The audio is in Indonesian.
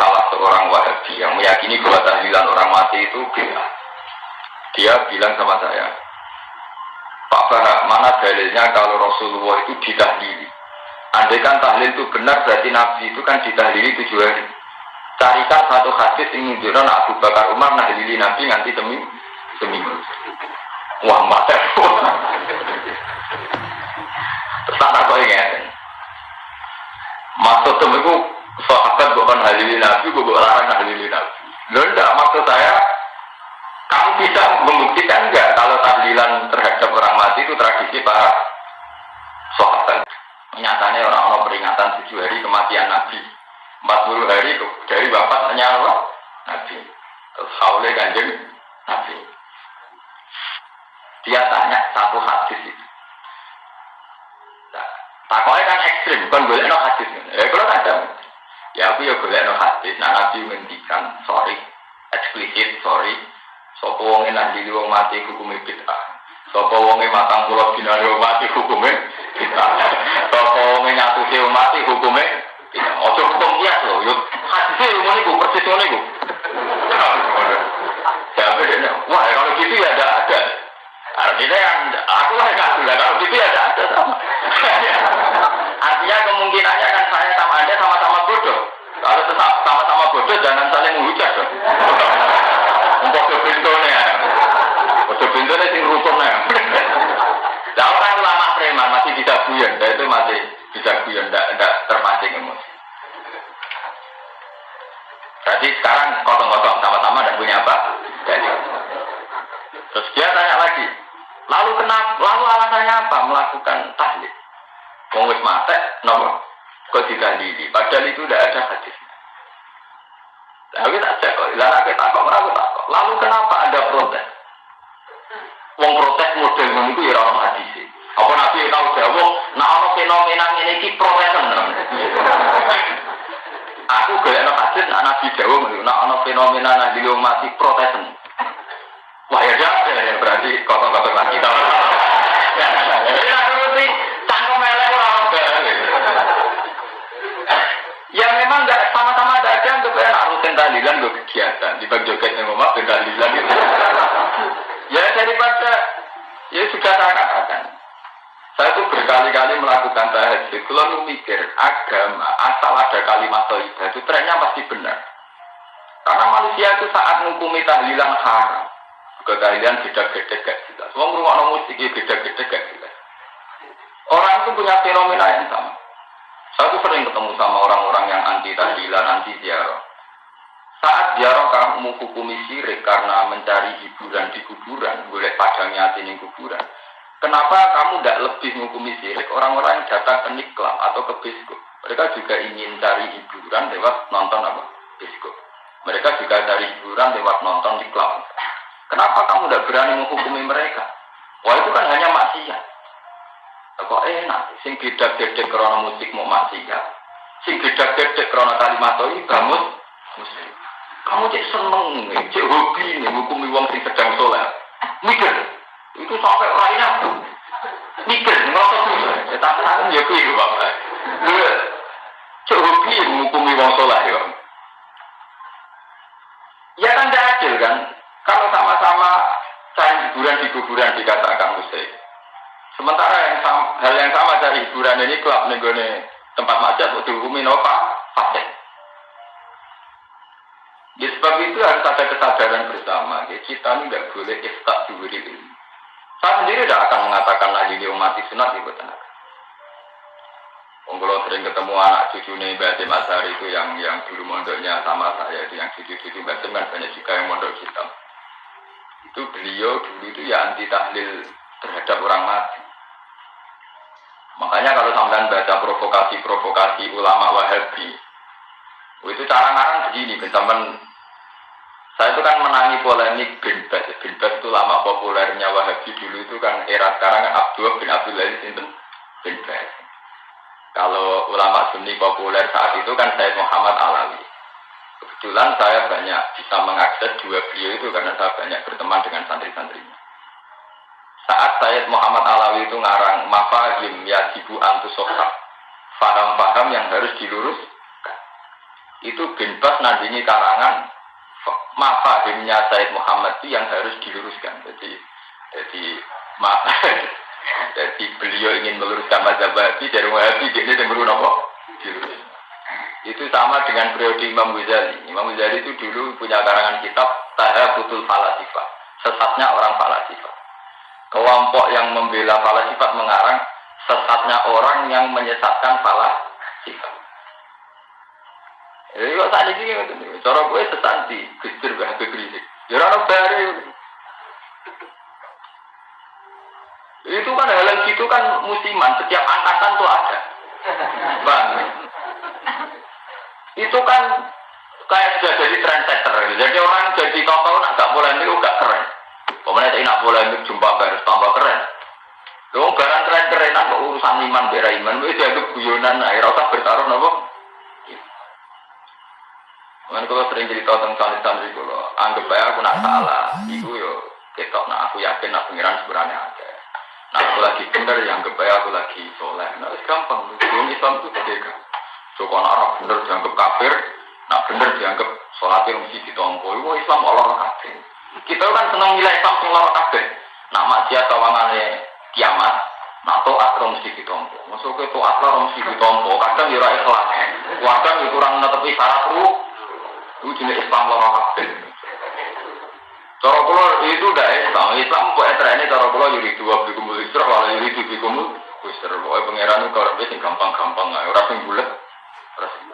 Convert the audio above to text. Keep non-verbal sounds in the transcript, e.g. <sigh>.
salah seorang wahabi yang meyakini bahwa tahlilan orang mati itu bid'ah. Dia bilang sama saya, Pak Farah, mana dalilnya kalau Rasulullah itu ditahlili? Andai kan tahlil itu benar, berarti Nabi itu kan ditahlili tujuh hari. Carikan satu hadis yang menunjukkan Abu Bakar Umar nahlili Nabi nanti demi seminggu. Wah, mata. Terus tak kau ingat. Maksud itu bukan nahlili Nabi, bukan larang nahlili Nabi. Loh enggak, maksud saya kamu bisa membuktikan enggak kalau tahlilan terhadap orang mati itu tradisi para sahabat. Nyatanya orang-orang peringatan tujuh hari kematian Nabi. 40 hari dari bapak nyawa Nabi. Terus haule kanjeng Nabi. Dia tanya satu hadis itu. Nah, takutnya kan ekstrim, bukan boleh no hadis. Ya kalau ada. Ya aku ya boleh no Nabi menghentikan, sorry, eksplisit, sorry. Sopo wonge nanti wong mati hukumnya bid'ah. Sopo wonge matang pulau dinari wong mati hukumnya bid'ah. Sopo wonge nyatusi wong mati hukumnya bid'ah. Ojo kias loh. Yuk hadisnya umum itu persis. Jadi dia, wah kalau gitu ya ada ada. Artinya yang aku lah sudah kalau bodoh jangan saling menghujat dong. Untuk kebintunya. Untuk kebintunya sing rukunnya. Nah orang lama preman masih bisa guyon, nah, itu masih bisa guyon, tidak terpancing emosi. Jadi sekarang kosong-kosong sama-sama dan punya apa? Jadi. Terus dia tanya lagi, lalu kenapa? Lalu alasannya apa melakukan tahlil? Wong mate, nomor kok ditahlili? Padahal itu tidak ada hadisnya. Lalu kita cek lalu kita kok meragu tak kok. Lalu kenapa ada protes? Wong protes model itu ya orang hadis. Apa nabi tahu jawab? Nah orang fenomena ini ki protesan. Aku gak ada hadis, nah nabi jawab, nah orang fenomena nabi mati protesan. Wah ya ada ya berarti kotor-kotor lagi. Aku ngerti kegiatan di bagi joget yang ngomong ben tahlilan gitu. Ya daripada ya sudah saya katakan. Saya tuh berkali-kali melakukan tahajud. Kalau mikir agama asal ada kalimat toibah itu trennya pasti benar. Karena manusia itu saat menghukumi tahlilan haram. Kekalian beda-beda gak jelas. Semua rumah musik beda-beda gak jelas. Orang itu punya fenomena yang sama. Saya tuh sering ketemu sama orang-orang yang anti tahlilan, anti ziarah. Saat ziarah kamu hukumi syirik karena mencari hiburan di kuburan, boleh padangnya di kuburan. Kenapa kamu tidak lebih menghukumi syirik orang-orang yang datang ke niklam atau ke biskop? Mereka juga ingin cari hiburan lewat nonton apa? Biskop. Mereka juga cari hiburan lewat nonton niklam. Kenapa kamu tidak berani menghukumi mereka? Wah itu kan hanya maksiat. Kok enak, sing beda-beda karena musik mau maksiat. Sing beda-beda karena kalimat ini kamu musik. Kamu cek seneng nih, cek hobi nih, menghukumi wong sing sedang soleh. Mikir, itu sampai lainnya. Mikir, ngerasa susah. Ya tak tahu ya kuih bapak. Cek hobi menghukumi wong soleh ya. Ya kan tidak adil kan? Kalau sama-sama cari hiburan di kuburan dikatakan musik. Sementara yang sama, hal yang sama dari hiburan ini klub negone tempat macet untuk dihukumi nova fasik. Itu harus ada kesadaran bersama. Ya, kita ini tidak boleh istak diri ini. Saya sendiri tidak akan mengatakan lagi mati sunat ibu tenang. Kalau sering ketemu anak cucu nih Mbak Masari itu yang yang dulu mondoknya sama saya, itu yang cucu-cucu Mbak kan banyak juga yang mondok hitam itu beliau dulu itu ya anti tahlil terhadap orang mati. Makanya kalau sampean baca provokasi-provokasi ulama Wahabi, itu cara ngarang begini, teman saya itu kan menangi polemik bin Bas. Bin Bas itu lama populernya Wahabi dulu itu kan era sekarang kan Abdul bin Abdul Aziz itu bin Bas. Kalau ulama Sunni populer saat itu kan Said Muhammad Alawi. Kebetulan saya banyak bisa mengakses dua beliau itu karena saya banyak berteman dengan santri-santrinya. Saat Sayyid Muhammad Alawi itu ngarang mafahim ya jibu antusoka. Faham-faham yang harus dilurus. itu bin Bas nandingi karangan mafahimnya Said Muhammad itu yang harus diluruskan. Jadi jadi ma <laughs> jadi beliau ingin meluruskan mazhab Wahabi dari Wahabi dia ini apa? Diluruskan. Itu sama dengan periode Imam Ghazali. Imam Ghazali itu dulu punya karangan kitab Tahabutul Falasifah. Sesatnya orang Falasifah. Kelompok yang membela Falasifah mengarang sesatnya orang yang menyesatkan Falasifah. Jadi kok saat ini gitu nih, cara gue sesanti, gue habis berisik. Ya baru. Itu kan hal gitu kan musiman, setiap angkatan tuh ada. Bang, itu kan kayak sudah jadi trendsetter. Jadi orang jadi tokoh nak gak boleh itu gak keren. Pemenang saya nak boleh itu jumpa harus tambah keren. Lo barang keren-keren apa urusan iman bera iman, itu dianggap guyonan, rasa bertaruh nopo. Kan kalau sering cerita tentang santri-santri kalau anggap aja aku nak salah, itu yo ketok nah aku yakin nak pengiran sebenarnya ada. Nah aku lagi bener yang anggap aja aku lagi soleh. Nah itu gampang, belum Islam itu beda. So kalau orang bener dianggap kafir, nak bener dianggap sholatnya mesti ditompo. Itu Islam Allah kafir. Kita kan senang nilai Islam Allah kafir. Nak maksiat tawangannya kiamat, nak toat orang mesti ditompo. Masuk ke toat orang mesti ditompo. Kadang ya ikhlas, kadang ya kurang netepi syarat ruh. Itu jenis Islam loro kabeh. Cara kula itu udah Islam. Islam kok etrene cara kula yuri dua bikumul isra wala yuri dua bikumul kusra. Pokoknya pangeran kalau sing gampang-gampang bulet. Ora sing